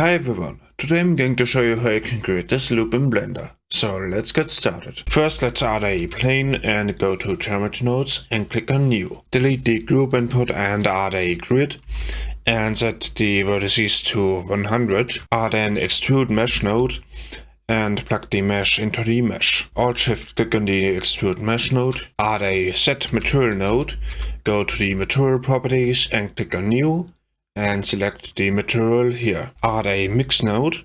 Hi everyone, today I'm going to show you how you can create this loop in Blender. So let's get started. First let's add a plane and go to Geometry Nodes and click on New. Delete the group input and add a grid and set the vertices to 100. Add an extrude mesh node and plug the mesh into the mesh. Alt shift click on the extrude mesh node, add a set material node, go to the material properties and click on new and select the material here. Add a mix node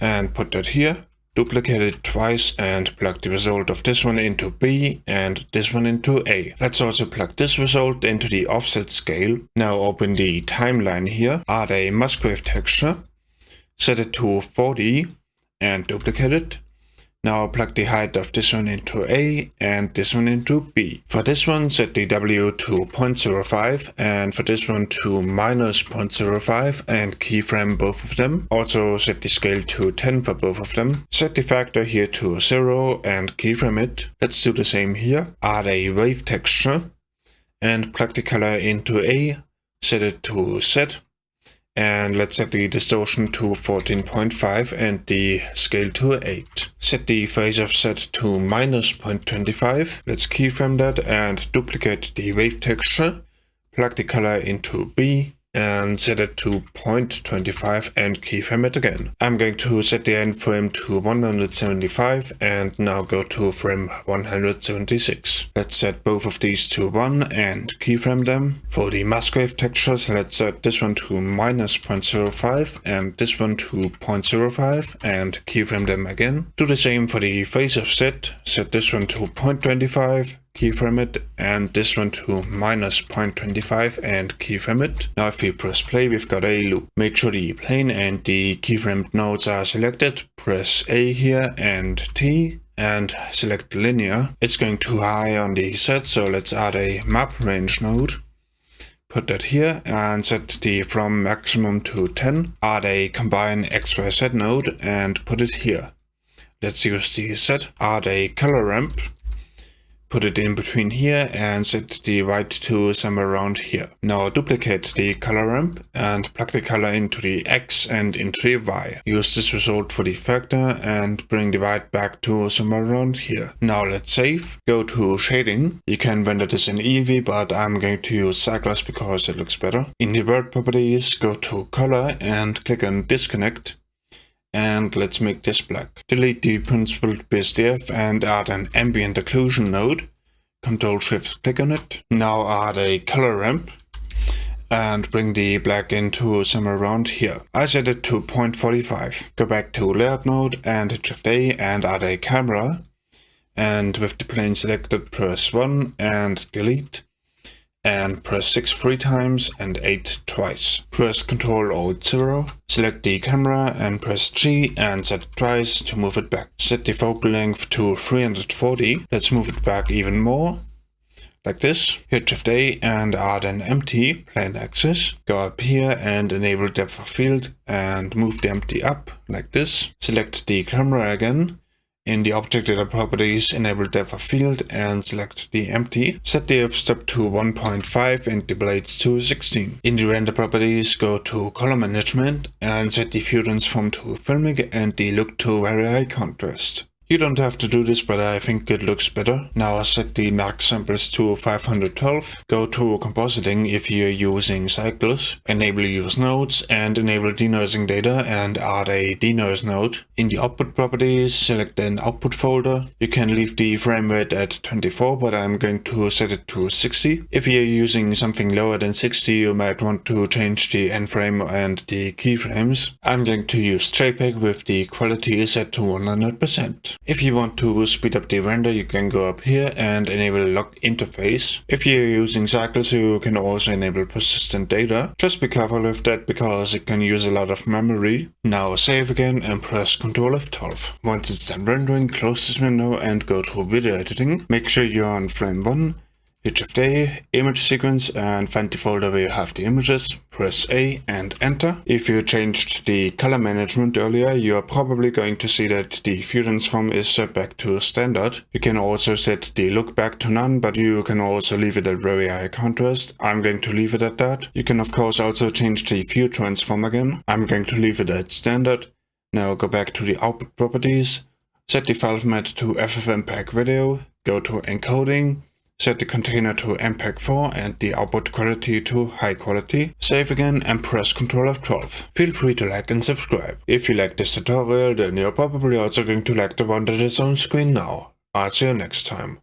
and put that here. Duplicate it twice and plug the result of this one into B and this one into A. Let's also plug this result into the offset scale. Now open the timeline here, add a Musgrave texture, set it to 40 and duplicate it. Now plug the height of this one into A and this one into B. For this one set the W to 0.05 and for this one to minus 0.05 and keyframe both of them. Also set the scale to 10 for both of them. Set the factor here to 0 and keyframe it. Let's do the same here. Add a wave texture and plug the color into A. Set it to Z and let's set the distortion to 14.5 and the scale to 8. Set the phase offset to minus 0.25. Let's keyframe that and duplicate the wave texture. Plug the color into B and set it to 0.25 and keyframe it again. I'm going to set the end frame to 175 and now go to frame 176. Let's set both of these to 1 and keyframe them. For the Musgrave textures, let's set this one to minus 0.05 and this one to 0.05 and keyframe them again. Do the same for the phase offset, set this one to 0.25 keyframe it and this one to minus 0.25 and keyframe it. Now if we press play we've got a loop. Make sure the plane and the keyframed nodes are selected. Press A here and T and select linear. It's going too high on the Z so let's add a map range node. Put that here and set the from maximum to 10. Add a combine XYZ node and put it here. Let's use the Z. Add a color ramp put it in between here and set the white to somewhere around here. Now duplicate the color ramp and plug the color into the X and into the Y. Use this result for the factor and bring the white back to somewhere around here. Now let's save. Go to shading. You can render this in Eevee but I'm going to use Cycles because it looks better. In the world properties go to color and click on disconnect and let's make this black. Delete the principled BSDF and add an ambient occlusion node. Control Shift click on it. Now add a color ramp and bring the black into somewhere around here. I set it to 0.45. Go back to layout mode and hit Shift A and add a camera. And with the plane selected press 1 and delete and press 6 three times and 8 twice. Press Ctrl Alt 0, select the camera and press G and set it twice to move it back. Set the focal length to 340, let's move it back even more. Like this, hit Shift A and add an empty plane axis. Go up here and enable depth of field and move the empty up like this. Select the camera again in the object data properties, enable depth of field and select the empty. Set the f-stop to 1.5 and the blades to 16. In the render properties, go to color management and set the view transform to filmic and the look to very high contrast. You don't have to do this, but I think it looks better. Now set the max samples to 512. Go to compositing if you're using cycles. Enable use nodes and enable denoising data and add a denoise node. In the output properties, select an output folder. You can leave the frame rate at 24, but I'm going to set it to 60. If you're using something lower than 60, you might want to change the end frame and the keyframes. I'm going to use JPEG with the quality set to 100%. If you want to speed up the render, you can go up here and enable lock interface. If you're using cycles, you can also enable persistent data. Just be careful with that because it can use a lot of memory. Now save again and press Ctrl F12. Once it's done rendering, close this window and go to video editing. Make sure you're on frame 1 Shift image sequence and find the folder where you have the images, press A and enter. If you changed the color management earlier, you are probably going to see that the view transform is set back to standard. You can also set the look back to none, but you can also leave it at very high contrast. I'm going to leave it at that. You can of course also change the view transform again. I'm going to leave it at standard. Now go back to the output properties, set the file format to FFmpeg video, go to encoding, set the container to MPEG-4 and the output quality to high quality, save again and press Ctrl F12. Feel free to like and subscribe. If you like this tutorial then you're probably also going to like the one that is on screen now. I'll see you next time.